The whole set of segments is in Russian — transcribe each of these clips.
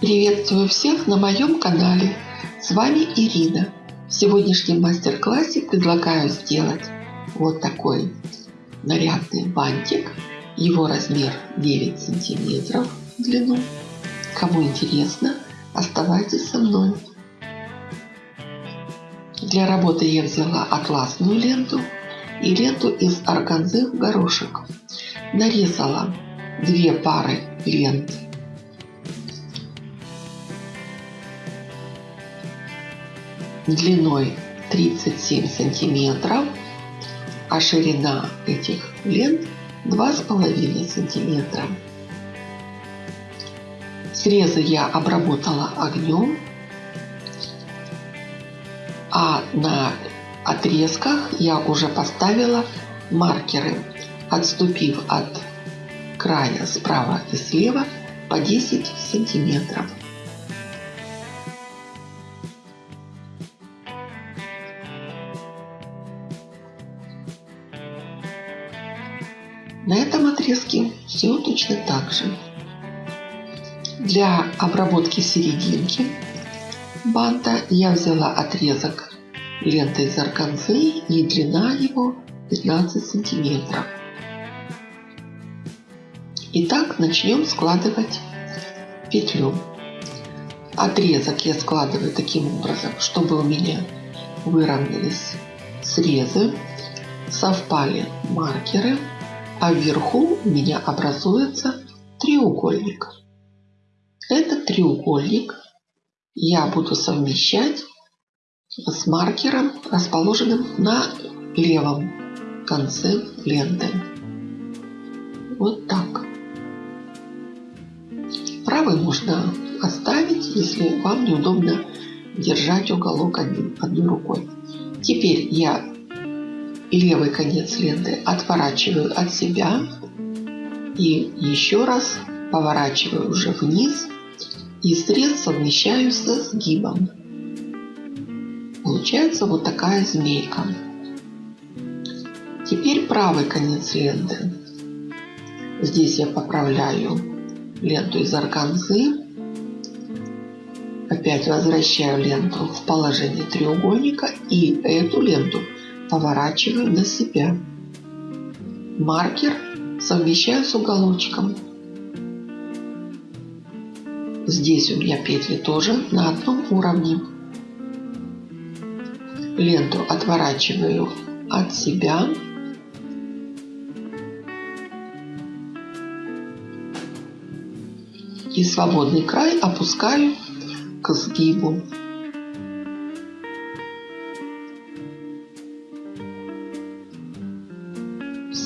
Приветствую всех на моем канале. С вами Ирина. В сегодняшнем мастер-классе предлагаю сделать вот такой нарядный бантик. Его размер 9 сантиметров в длину. Кому интересно, оставайтесь со мной. Для работы я взяла атласную ленту и ленту из органзы в горошек. Нарезала две пары лент длиной 37 сантиметров, а ширина этих лент 2,5 сантиметра. Срезы я обработала огнем, а на отрезках я уже поставила маркеры, отступив от края справа и слева по 10 сантиметров. Отрезке все точно так же. Для обработки серединки банта я взяла отрезок ленты из органзы и длина его 15 сантиметров. Итак, начнем складывать петлю. Отрезок я складываю таким образом, чтобы у меня выровнялись срезы, совпали маркеры а вверху у меня образуется треугольник. Этот треугольник я буду совмещать с маркером, расположенным на левом конце ленты. Вот так. Правый можно оставить, если вам неудобно держать уголок одной рукой. Теперь я левый конец ленты отворачиваю от себя и еще раз поворачиваю уже вниз и срез совмещаю со сгибом. Получается вот такая змейка. Теперь правый конец ленты. Здесь я поправляю ленту из органзы. Опять возвращаю ленту в положение треугольника и эту ленту поворачиваю на себя. Маркер совмещаю с уголочком. Здесь у меня петли тоже на одном уровне. Ленту отворачиваю от себя. И свободный край опускаю к сгибу.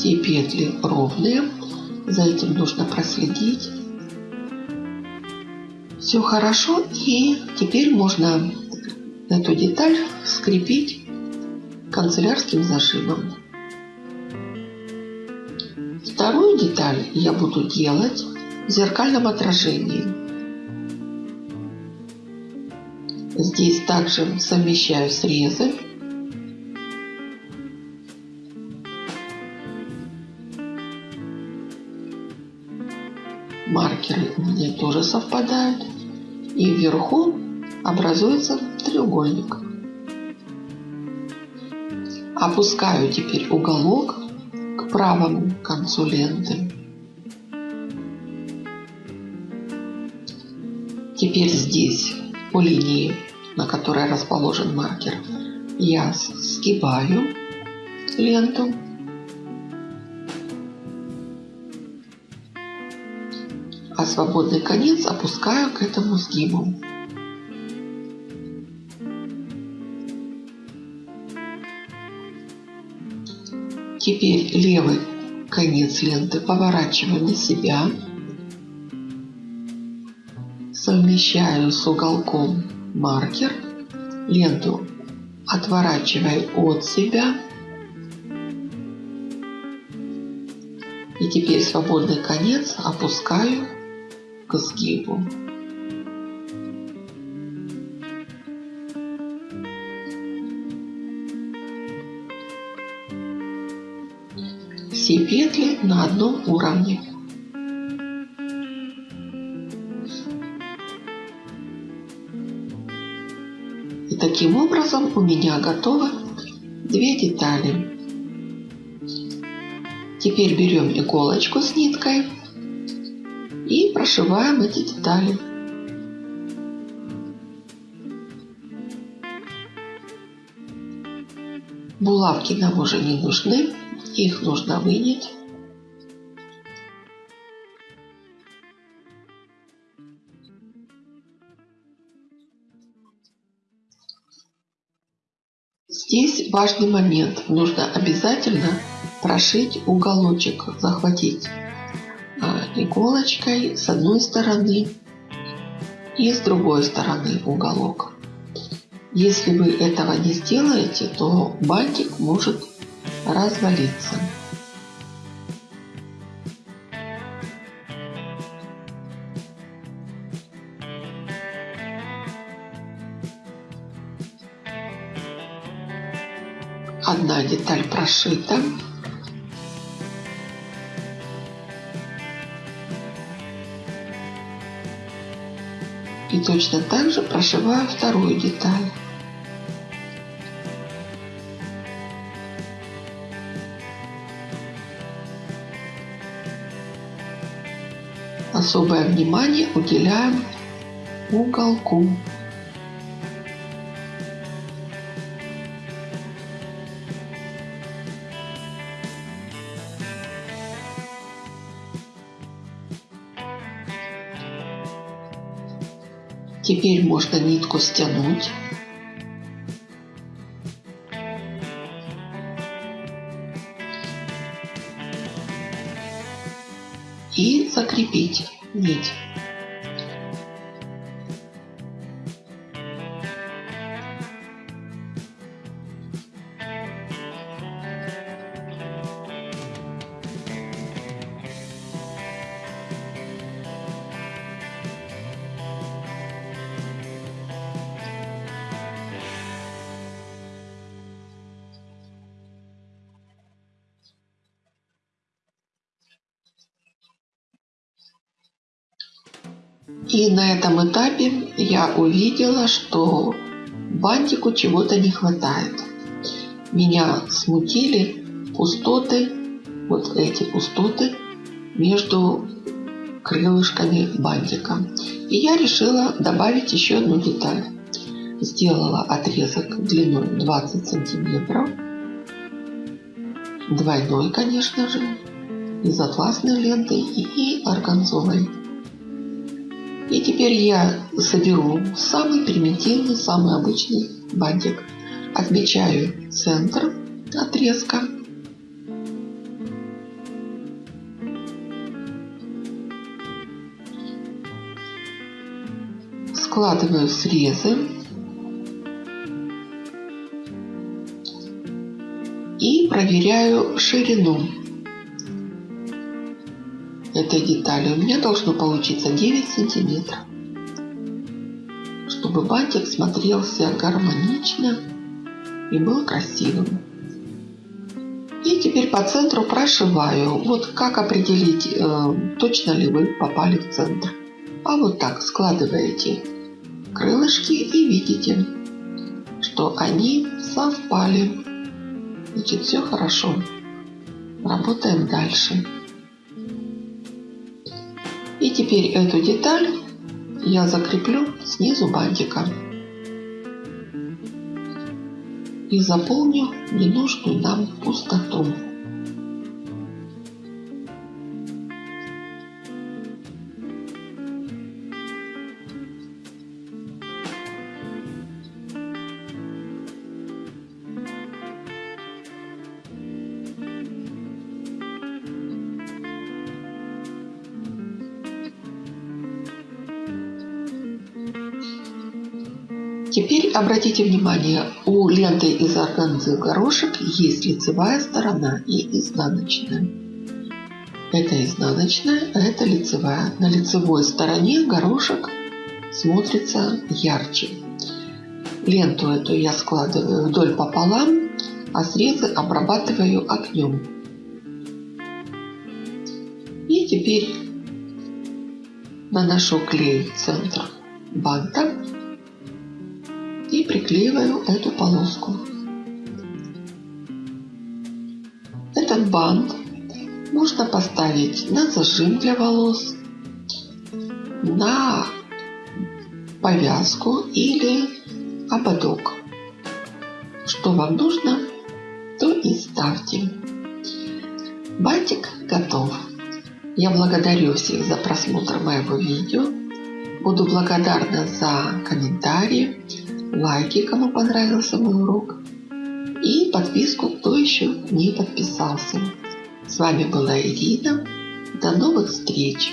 Все петли ровные. За этим нужно проследить. Все хорошо. И теперь можно эту деталь скрепить канцелярским зажимом. Вторую деталь я буду делать в зеркальном отражении. Здесь также совмещаю срезы маркеры у меня тоже совпадают. И вверху образуется треугольник. Опускаю теперь уголок к правому концу ленты. Теперь здесь по линии, на которой расположен маркер, я сгибаю ленту а свободный конец опускаю к этому сгибу. Теперь левый конец ленты поворачиваю на себя, совмещаю с уголком маркер, ленту отворачиваю от себя. И теперь свободный конец опускаю к сгибу. Все петли на одном уровне. И таким образом у меня готовы две детали. Теперь берем иголочку с ниткой и прошиваем эти детали. Булавки нам уже не нужны, их нужно вынять. Здесь важный момент. Нужно обязательно прошить уголочек, захватить иголочкой с одной стороны и с другой стороны уголок. Если вы этого не сделаете, то бантик может развалиться. Одна деталь прошита. Точно так же прошиваю вторую деталь. Особое внимание уделяем уголку. Теперь можно нитку стянуть. И закрепить нить. И на этом этапе я увидела, что бантику чего-то не хватает. Меня смутили пустоты, вот эти пустоты между крылышками бантика. И я решила добавить еще одну деталь. Сделала отрезок длиной 20 сантиметров. Двойной, конечно же, из атласной ленты и органзовой. И теперь я соберу самый примитивный, самый обычный бантик. Отмечаю центр отрезка. Складываю срезы. И проверяю ширину этой детали. У меня должно получиться 9 сантиметров. Чтобы бантик смотрелся гармонично и был красивым. И теперь по центру прошиваю. Вот как определить, э, точно ли вы попали в центр. А вот так складываете крылышки и видите, что они совпали. Значит, все хорошо. Работаем дальше. Теперь эту деталь я закреплю снизу бантика. И заполню ненужную нам пустоту. Теперь обратите внимание, у ленты из органзы горошек есть лицевая сторона и изнаночная. Это изнаночная, а это лицевая. На лицевой стороне горошек смотрится ярче. Ленту эту я складываю вдоль пополам, а срезы обрабатываю огнем. И теперь наношу клей в центр банта и приклеиваю эту полоску. Этот бант можно поставить на зажим для волос, на повязку или ободок. Что вам нужно, то и ставьте. Бантик готов. Я благодарю всех за просмотр моего видео. Буду благодарна за комментарии, лайки, кому понравился мой урок, и подписку, кто еще не подписался. С вами была Ирина. До новых встреч!